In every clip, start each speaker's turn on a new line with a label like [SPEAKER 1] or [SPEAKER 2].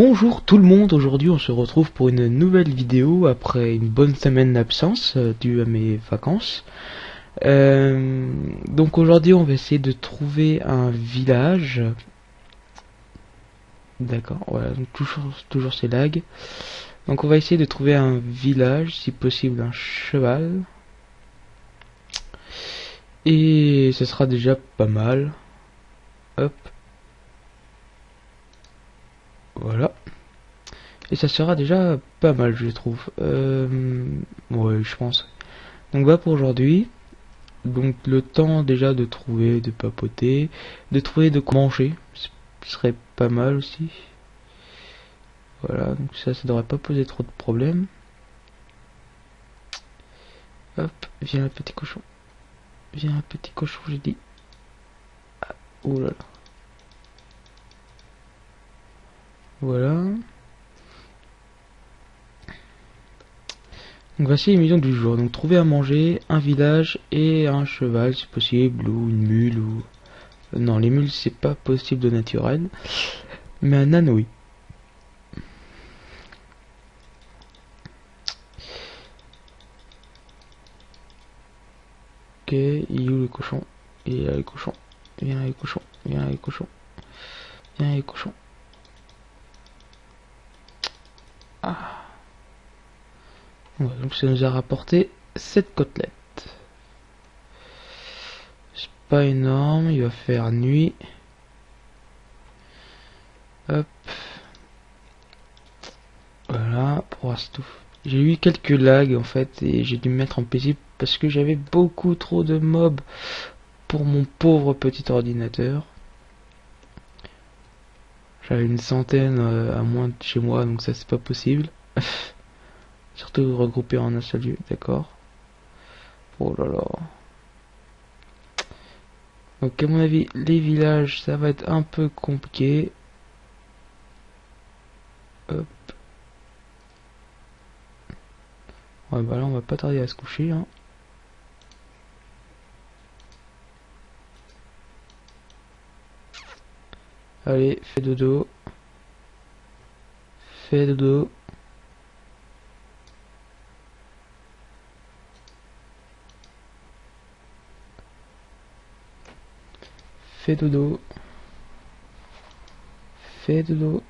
[SPEAKER 1] Bonjour tout le monde, aujourd'hui on se retrouve pour une nouvelle vidéo après une bonne semaine d'absence euh, due à mes vacances. Euh, donc aujourd'hui on va essayer de trouver un village. D'accord, voilà, toujours, toujours ces lags. Donc on va essayer de trouver un village, si possible un cheval. Et ce sera déjà pas mal. Hop. Voilà. Et ça sera déjà pas mal, je trouve. Euh, ouais, je pense. Donc voilà pour aujourd'hui. Donc le temps déjà de trouver, de papoter, de trouver de quoi manger. Ce serait pas mal aussi. Voilà, donc ça, ça devrait pas poser trop de problèmes. Hop, viens le petit cochon. Viens un petit cochon, j'ai dit. Ah, oh là là. Voilà. Donc voici les missions du jour. Donc trouver à manger, un village et un cheval si possible, ou une mule, ou... Euh, non, les mules c'est pas possible de naturel. Mais un âne oui. Ok, il est où le cochon? Il est là le cochon. Viens les cochons, viens les cochons. Viens les cochons. Ah. Donc ça nous a rapporté 7 côtelettes. C'est pas énorme, il va faire nuit. Hop. Voilà, pour tout. J'ai eu quelques lags en fait et j'ai dû me mettre en paisible parce que j'avais beaucoup trop de mobs pour mon pauvre petit ordinateur. J'avais une centaine euh, à moins de chez moi, donc ça c'est pas possible. Surtout regrouper en un seul lieu, d'accord Oh là là. Donc à mon avis, les villages, ça va être un peu compliqué. Hop. Ouais, bah là, on va pas tarder à se coucher. Hein. Allez, fais dodo. Fais dodo. Fais dodo. Fais dodo.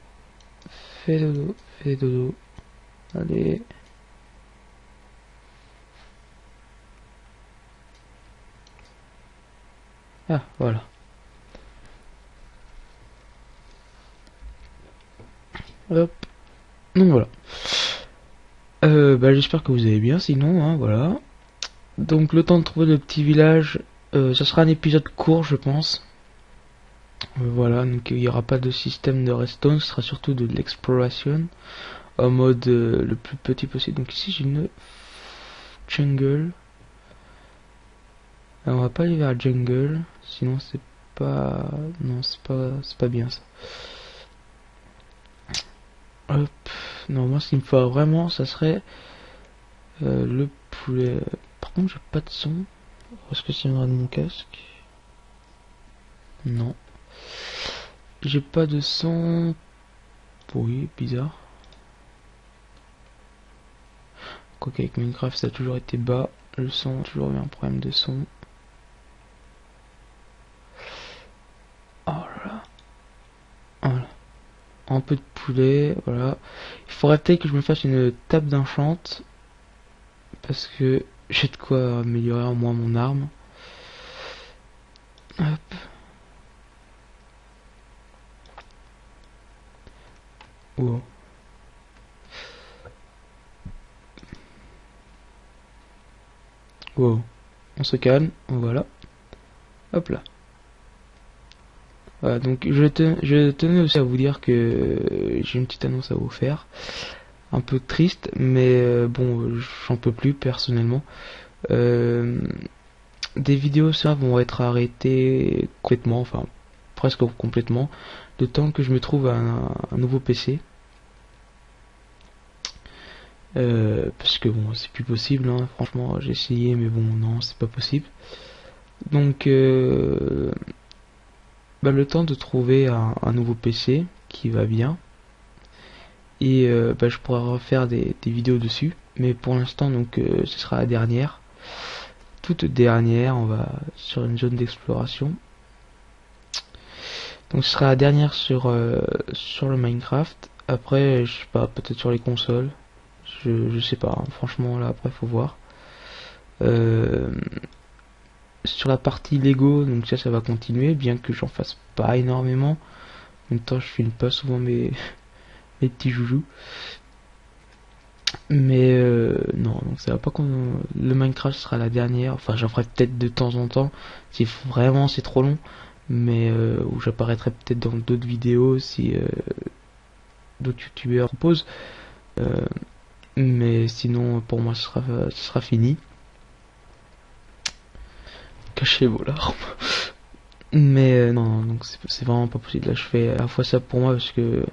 [SPEAKER 1] Fais dodo. Fais dodo. Allez. Ah, voilà. Hop. Donc voilà. Euh, bah, j'espère que vous allez bien, sinon, hein, voilà. Donc le temps de trouver le petit village, euh, ça sera un épisode court, je pense. Euh, voilà, donc il n'y aura pas de système de redstone, ce sera surtout de l'exploration en mode le plus petit possible. Donc ici j'ai une jungle. On va pas aller vers jungle, sinon c'est pas, non c'est pas, c'est pas bien ça. Hop. Non, moi, ce qu'il me faut vraiment, ça serait euh, le poulet. Par contre, j'ai pas de son. Est-ce que ça viendra de mon casque Non. J'ai pas de son. Oui, bizarre. Quoique avec Minecraft, ça a toujours été bas. Le son, toujours eu un problème de son. un peu de poulet, voilà. Il faudrait peut-être que je me fasse une table d'enchante. Parce que j'ai de quoi améliorer en moins mon arme. Wow. On se calme, voilà. Hop là. Voilà, donc je, je tenais aussi à vous dire que j'ai une petite annonce à vous faire. Un peu triste, mais euh, bon, j'en peux plus personnellement. Euh, des vidéos ça vont être arrêtées complètement, enfin presque complètement, temps que je me trouve un, nouveau PC. Euh, parce que bon, c'est plus possible, hein. franchement, j'ai essayé, mais bon, non, c'est pas possible. Donc, bah, le temps de trouver un, nouveau PC qui va bien. et bah, je pourrais refaire des, vidéos dessus. Mais pour l'instant, donc ce sera la dernière, toute dernière. On va sur une zone d'exploration. Donc ce sera la dernière sur sur le Minecraft. Après, je sais pas, peut-être sur les consoles. Je, je sais pas, hein. franchement là après faut voir. Euh, sur la partie Lego, donc ça ça va continuer, bien que j'en fasse pas énormément. En même temps je filme pas souvent mes, mes petits joujoux. Mais euh, non, donc ça va pas qu'on le Minecraft sera la dernière. Enfin j'en ferai peut-être de temps en temps si vraiment c'est trop long, mais euh, où j'apparaîtrai peut-être dans d'autres vidéos si d'autres youtubeurs proposent. Euh, mais sinon, pour moi, ce sera, ce sera fini. Cachez vos larmes. mais euh, non, donc c'est vraiment pas possible. Là, je fais à la fois ça pour moi parce que.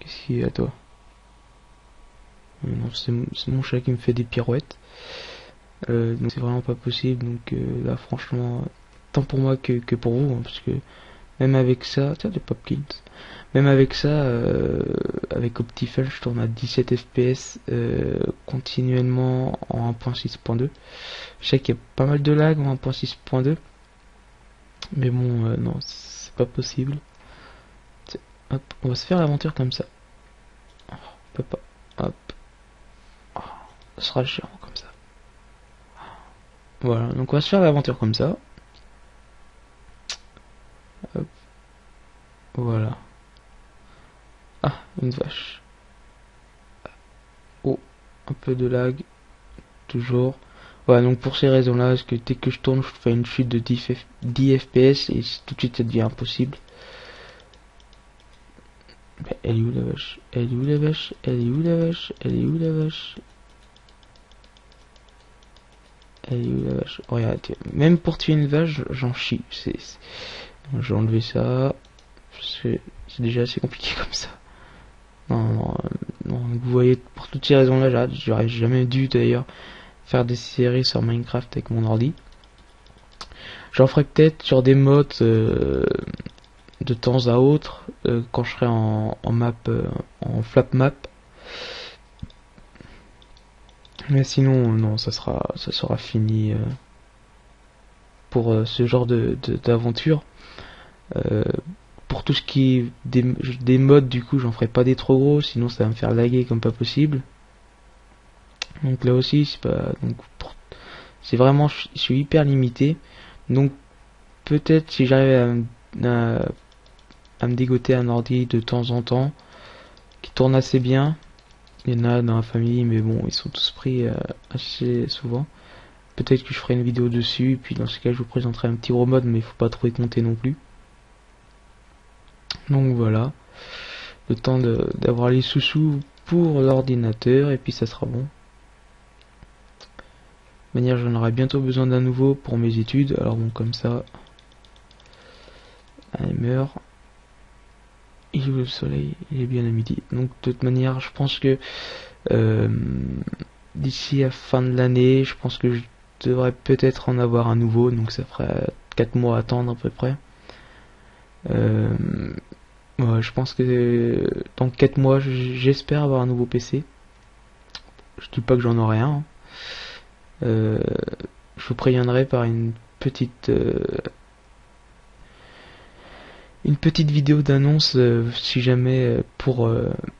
[SPEAKER 1] Qu'est-ce qu'il y a à toi Non, c'est mon chat qui me fait des pirouettes. Euh, donc c'est vraiment pas possible. Donc là, franchement, tant pour moi que, que pour vous, hein, parce que même avec ça, tiens, des Popkins. Même avec ça, euh, avec Optifel, je tourne à 17 fps euh, continuellement en 1.6.2. Je sais qu'il y a pas mal de lag en 1.6.2. Mais bon, euh, non, c'est pas possible. On va se faire l'aventure comme ça. Oh, on peut pas. Hop. Oh, ce sera chiant. Voilà, donc on va se faire l'aventure comme ça. Voilà. Ah, une vache. Oh, un peu de lag. Toujours. Voilà, donc pour ces raisons-là, parce que dès que je tourne, je fais une chute de 10, FPS et tout de suite ça devient impossible. elle est où la vache? Elle est où la vache? Elle est où la vache? Elle est où la vache? Regarde, même pour tuer une vache, j'en chie. J'ai enlevé ça c'est déjà assez compliqué comme ça. Non, non, vous voyez, pour toutes ces raisons-là, j'aurais jamais dû d'ailleurs faire des séries sur Minecraft avec mon ordi. J'en ferai peut-être sur des modes euh, de temps à autre euh, quand je serai en, map, euh, en flap map. Mais sinon, non, ça sera, ça sera fini pour ce genre de d'aventure pour tout ce qui est des, modes, du coup, j'en ferai pas des trop gros, sinon ça va me faire laguer comme pas possible. Donc là aussi, c'est pas. Donc, c'est vraiment. Je suis hyper limité. Donc, peut-être si j'arrive à, à, me dégoter un ordi de temps en temps, qui tourne assez bien. Il y en a dans la famille, mais bon, ils sont tous pris euh, assez souvent. Peut-être que je ferai une vidéo dessus, puis dans ce cas, je vous présenterai un petit mode mais il faut pas trop y compter non plus. Donc voilà, le temps d'avoir les sous-sous pour l'ordinateur et puis ça sera bon. De manière, j'en aurai bientôt besoin d'un nouveau pour mes études. Alors bon, comme ça, il meurt. Il ouvre le soleil, il est bien à midi. Donc de toute manière, je pense que euh, d'ici à fin de l'année, je pense que je devrais peut-être en avoir un nouveau. Donc ça ferait 4 mois à attendre à peu près. Euh, je pense que dans 4 mois, j'espère avoir un nouveau PC. Je dis pas que j'en aurai un. Hein. Euh, je vous préviendrai par une petite une petite vidéo d'annonce si jamais pour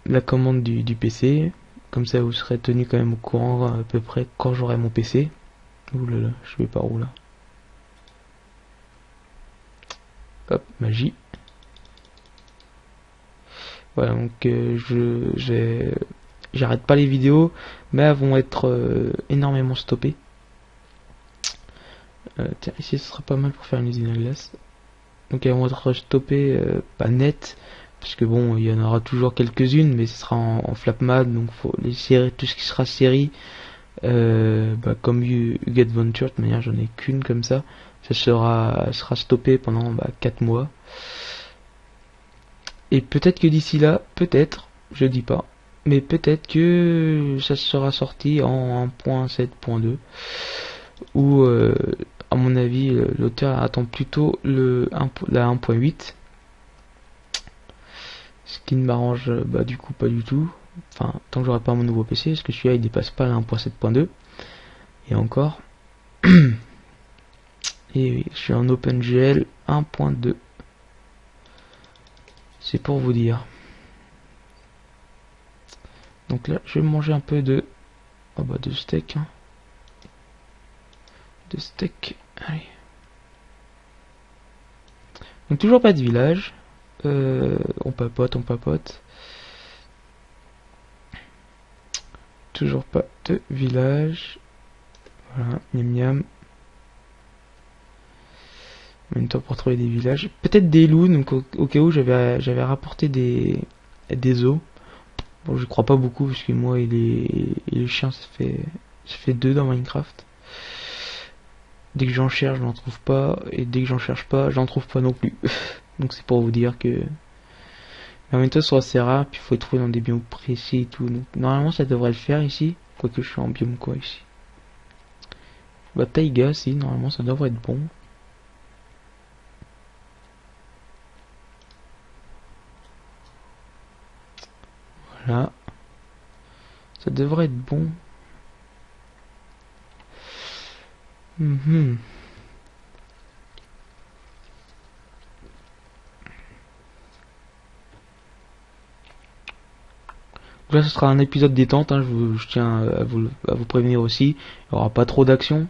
[SPEAKER 1] la commande du, PC. Comme ça, vous serez tenu quand même au courant à peu près quand j'aurai mon PC. Ouh là là, je vais par où là? Hop, magie. Voilà, donc euh, je j'arrête pas les vidéos, mais elles vont être euh, énormément stoppées. Euh, tiens, ici ce sera pas mal pour faire une usine à glace. Donc elles vont être stoppées pas net, puisque bon, il y en aura toujours quelques-unes, mais ce sera en, en flapmad, donc faut les séries, tout ce qui sera série, bah, comme you, Get Venture, de manière j'en ai qu'une comme ça, ça sera, sera stoppé pendant bah, 4 mois. Et peut-être que d'ici là, peut-être, je dis pas, mais peut-être que ça sera sorti en 1.7.2 ou euh, à mon avis l'auteur attend plutôt le 1, la 1.8 Ce qui ne m'arrange bah, du coup pas du tout. Enfin, tant que j'aurai pas mon nouveau PC, parce que celui-là il dépasse pas la 1.7.2. Et encore. Et oui, je suis en OpenGL 1.2. C'est pour vous dire. Donc là, je vais manger un peu de... Oh bah de steak. Hein. De steak. Donc toujours pas de village. Euh, on papote, on papote. Toujours pas de village. Voilà, miam miam. Même temps pour trouver des villages. Peut-être des loups, donc au, cas où j'avais j'avais rapporté des, des os. Bon, je crois pas beaucoup, parce que moi et les, et les chiens, ça fait, ça fait deux dans Minecraft. Dès que j'en cherche, j'en trouve pas. Et dès que j'en cherche pas, j'en trouve pas non plus. donc c'est pour vous dire que... Mais en même temps, c'est assez rare, puis il faut les trouver dans des biomes précis et tout. Donc normalement, ça devrait le faire ici. Quoique je suis en biome quoi ici. Bah taïga, si, normalement ça devrait être bon. Voilà. Ça devrait être bon. Mhm. là, ce sera un épisode détente. Hein, je, tiens à vous, vous, prévenir aussi. Il n'y aura pas trop d'action.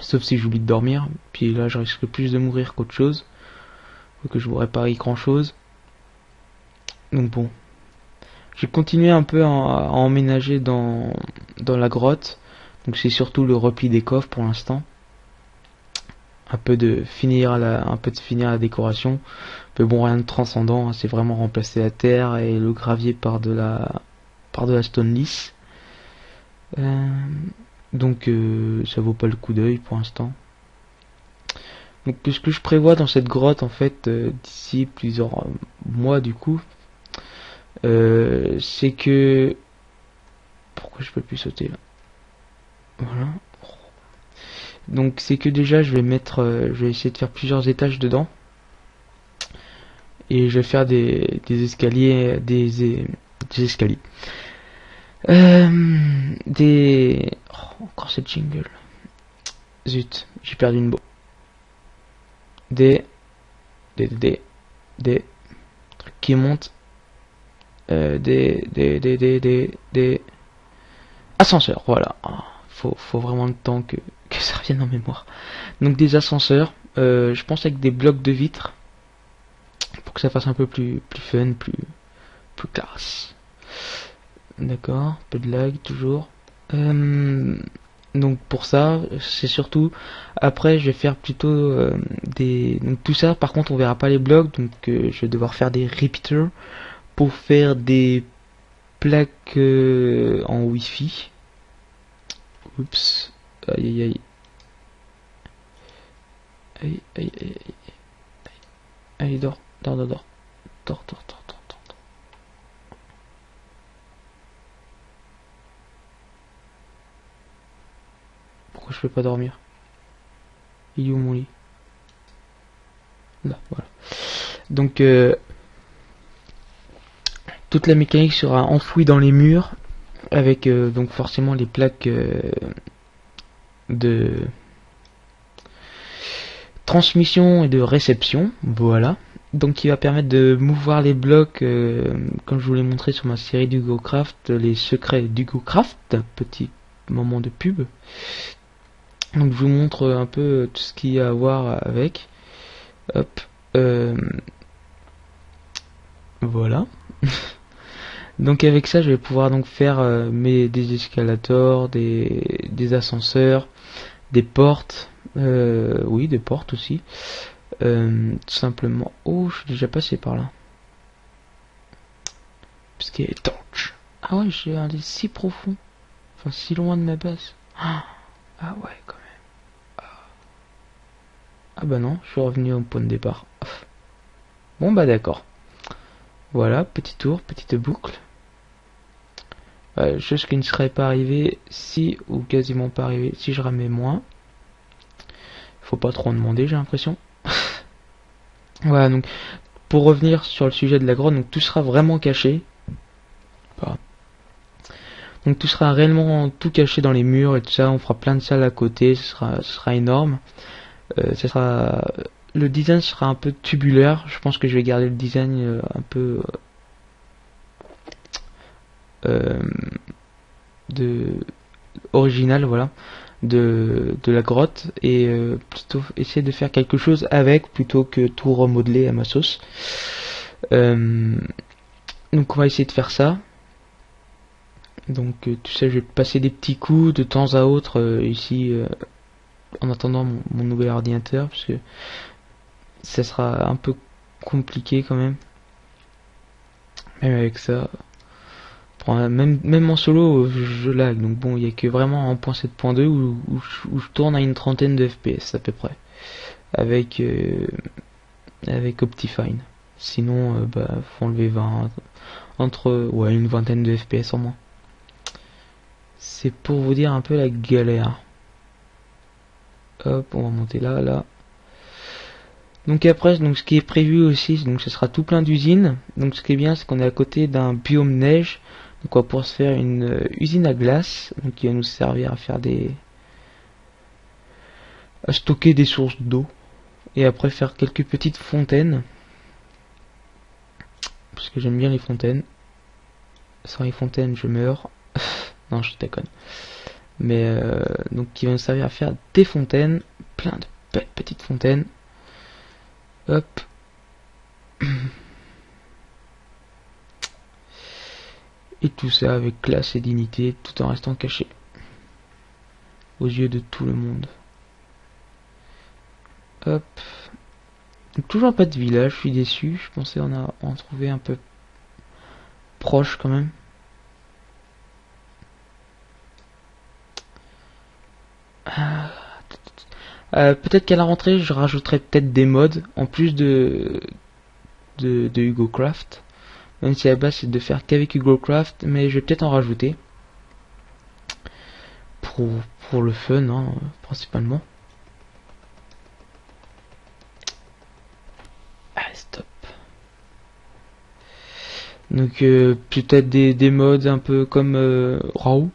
[SPEAKER 1] Sauf si j'oublie de dormir. Puis là, je risque plus de mourir qu'autre chose. Que je vous répare grand chose. Donc bon, j'ai continué un peu à, emménager dans la grotte. Donc c'est surtout le repli des coffres pour l'instant. Un peu de finir la, un peu de finir la décoration. Mais bon, rien de transcendant. Hein. c'est vraiment remplacer la terre et le gravier par de la, par de la stone lisse. Euh, donc euh, ça vaut pas le coup d'œil pour l'instant. Donc ce que je prévois dans cette grotte en fait euh, d'ici plusieurs mois du coup, c'est que... Pourquoi je peux plus sauter là? Voilà. Donc c'est que déjà je vais mettre... Euh, je vais essayer de faire plusieurs étages dedans. Et je vais faire des, des escaliers... Des, escaliers. Euh, des... Oh, encore cette jingle. Zut, j'ai perdu une beau. Des... Des... Des... Des... Trucs qui montent euh, des, des, des, des, des, ascenseurs, voilà. Faut, faut vraiment le temps que, ça revienne en mémoire. Donc des ascenseurs, euh, je pense avec des blocs de vitres, pour que ça fasse un peu plus, fun, plus, plus classe. D'accord, peu de lag toujours. Euh, donc pour ça, c'est surtout après je vais faire plutôt des donc tout ça par contre on verra pas les blocs donc je vais devoir faire des repeaters pour faire des plaques euh, en wifi Oups. Aïe aïe aïe. Aïe aïe aïe aïe. Allez, dors, dors, dors, dors. Dors, dors, dors, dors, dors. Pourquoi je peux pas dormir? Il est où mon lit? Là, voilà. Donc, euh, toute la mécanique sera enfouie dans les murs avec euh, donc forcément les plaques euh, de transmission et de réception. Voilà. Donc qui va permettre de mouvoir les blocs euh, comme je vous l'ai montré sur ma série d'Hugocraft les secrets d'Hugocraft petit moment de pub. Donc je vous montre un peu tout ce qu'il y a à voir avec. Hop voilà Donc avec ça, je vais pouvoir donc faire euh, mes, des escalators, des, des ascenseurs, des portes, euh, oui, des portes aussi. Euh, tout simplement. Oh, je suis déjà passé par là. Parce qu'il est torche. Ah ouais, j'ai un des si profond. Enfin, si loin de ma base. Ah, ah ouais, quand même. Ah. ah bah non, je suis revenu au point de départ. Bon bah d'accord. Voilà, petit tour, petite boucle. Euh, chose qui ne serait pas arrivée si, ou quasiment pas arrivée, si je ramais moins. Faut pas trop en demander, j'ai l'impression. voilà, donc pour revenir sur le sujet de la grotte, donc tout sera vraiment caché. Donc tout sera réellement tout caché dans les murs et tout ça. On fera plein de salles à côté. Ce sera, ce sera énorme. Euh, ce sera, le design sera un peu tubulaire. Je pense que je vais garder le design euh, un peu euh, de original, voilà, de, la grotte et plutôt essayer de faire quelque chose avec plutôt que tout remodeler à ma sauce. donc on va essayer de faire ça. Donc euh, tu sais, je vais passer des petits coups de temps à autre euh, ici euh, en attendant mon, nouvel ordinateur parce que ça sera un peu compliqué quand même. Même avec ça. Même, en solo, je lag. Donc bon, il n'y a que vraiment en point 7.2 où, où, je tourne à une trentaine de FPS à peu près. Avec, avec Optifine. Sinon, bah, faut enlever 20. Entre, ouais, une vingtaine de FPS en moins. C'est pour vous dire un peu la galère. Hop, on va monter là, là. Donc après, donc ce qui est prévu aussi, donc ce sera tout plein d'usines. Donc ce qui est bien, c'est qu'on est à côté d'un biome neige. Donc on va pouvoir se faire une euh, usine à glace, qui va nous servir à faire des, à stocker des sources d'eau et après faire quelques petites fontaines. Parce que j'aime bien les fontaines. Sans les fontaines, je meurs. Non, je déconne. Mais euh, donc qui va nous servir à faire des fontaines, plein de petites fontaines. Hop. Tout ça avec classe et dignité, tout en restant caché. Aux yeux de tout le monde. Hop. Toujours pas de village, je suis déçu. Je pensais en, trouver un peu proche quand même. Euh, peut-être qu'à la rentrée, je rajouterai peut-être des modes en plus de, de Hugo Craft. Même si à la base c'est de faire qu'avec Hugo Craft, mais je vais peut-être en rajouter. Pour, pour le fun, hein, principalement. Allez, stop. Donc euh, peut-être des, des modes un peu comme euh, Raw.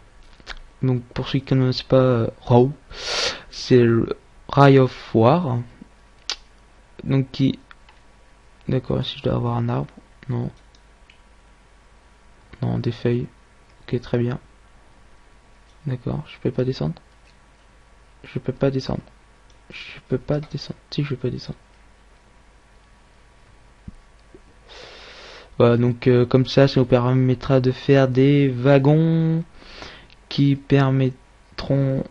[SPEAKER 1] Donc pour ceux qui ne connaissent pas euh, Raw, c'est Ray of War. Donc qui... D'accord, si je dois avoir un arbre. Non. Non, des feuilles. Ok, très bien. D'accord, je peux pas descendre. Je peux pas descendre. Je peux pas descendre. Si, je peux descendre. Voilà, donc euh, comme ça, ça nous permettra de faire des wagons qui permettront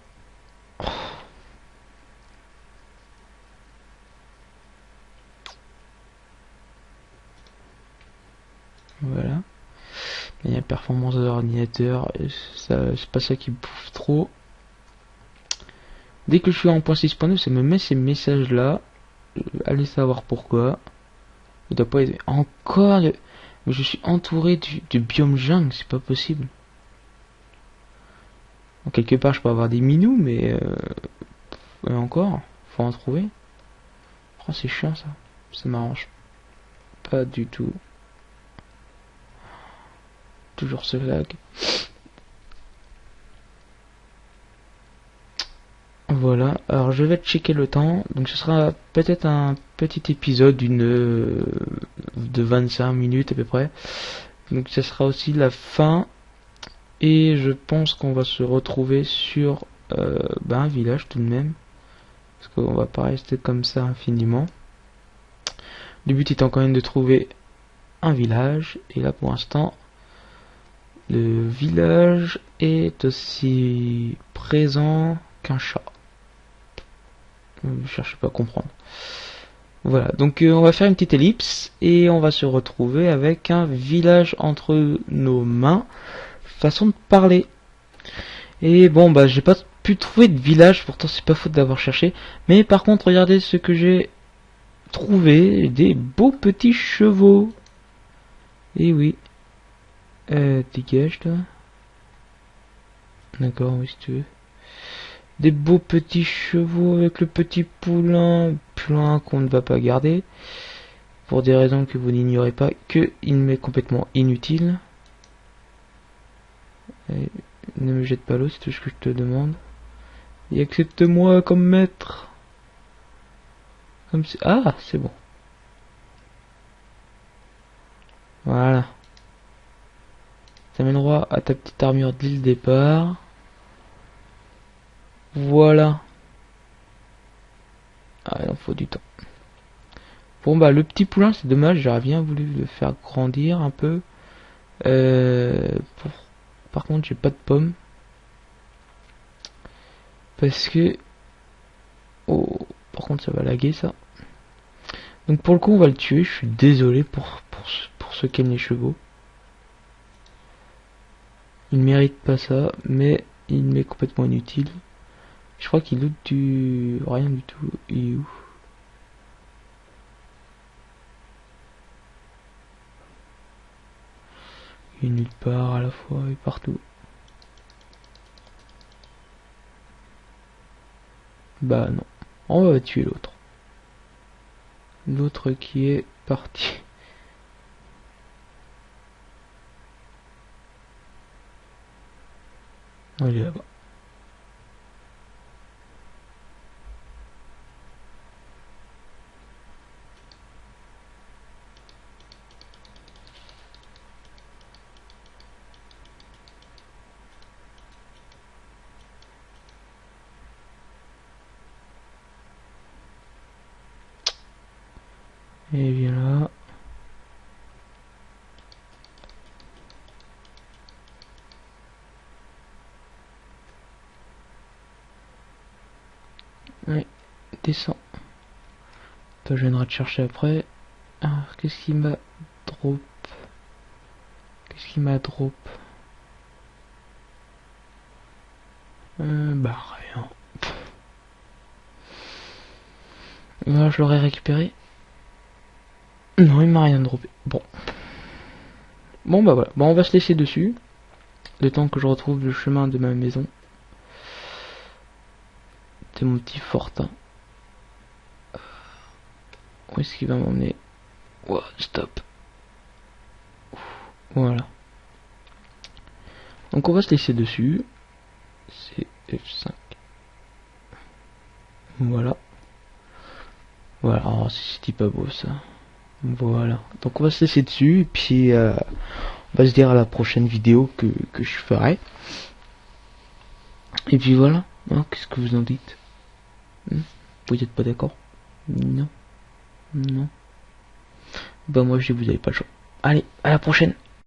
[SPEAKER 1] Voilà. Performance de l'ordinateur, c'est pas ça qui bouffe trop. Dès que je suis en point 6.9, ça me met ces messages là. Euh, allez savoir pourquoi. Il doit pas être encore. Je suis entouré du, biome jungle, c'est pas possible. En quelque part, je peux avoir des minous, mais euh, encore, faut en trouver. Oh, c'est chiant ça. Ça m'arrange pas du tout toujours ce lag. Voilà, alors je vais checker le temps, donc ce sera peut-être un petit épisode d'une euh, de 25 minutes à peu près. Donc ce sera aussi la fin et je pense qu'on va se retrouver sur euh, ben, un village tout de même parce qu'on va pas rester comme ça infiniment. Le but étant quand même de trouver un village et là pour l'instant le village est aussi présent qu'un chat. Je cherche pas à comprendre. Voilà, donc euh, on va faire une petite ellipse et on va se retrouver avec un village entre nos mains. Façon de parler. Et bon, bah j'ai pas pu trouver de village, pourtant c'est pas faute d'avoir cherché. Mais par contre, regardez ce que j'ai trouvé, des beaux petits chevaux. Et oui, euh, dégage là. D'accord, oui si tu veux. Des beaux petits chevaux avec le petit poulain, plein qu'on ne va pas garder. pour des raisons que vous n'ignorez pas, que il m'est complètement inutile. ne me jette pas l'eau, c'est tout ce que je te demande. Et accepte-moi comme maître. Comme si... Ah, c'est bon. Voilà. Ça droit à ta petite armure dès le départ. Voilà. Ah, il en faut du temps. Bon bah le petit poulain c'est dommage, j'aurais bien voulu le faire grandir un peu. Euh, par contre j'ai pas de pommes. Parce que... Oh, par contre ça va laguer ça. Donc pour le coup on va le tuer, je suis désolé pour, pour, pour ceux qui aiment les chevaux. Il mérite pas ça, mais il m'est complètement inutile. Je crois qu'il loot du... rien du tout. Il est où? Il est nulle part à la fois et partout. Bah non. On va tuer l'autre. L'autre qui est parti. Il est là. Oui, descend. Toi, je viendrai te chercher après. Alors, qu'est-ce qui m'a drop? Qu'est-ce qui m'a drop? Euh, Bah, rien. Je l'aurais récupéré. Non, il m'a rien droppé. Bon. Bon, bah voilà. Bon, on va se laisser dessus. Le temps que je retrouve le chemin de ma maison. C'est mon petit fortin. Où est-ce qu'il va m'emmener Stop. Voilà. Donc on va se laisser dessus. C'est F5. Voilà. Voilà, oh, c'est pas beau ça. Voilà. Donc on va se laisser dessus et puis euh, on va se dire à la prochaine vidéo que, que je ferai. Et puis voilà. Hein, Qu'est-ce que vous en dites? Hmm? Vous n'êtes pas d'accord? Non. Non. Bah moi je dis vous avez pas le choix. Allez, à la prochaine.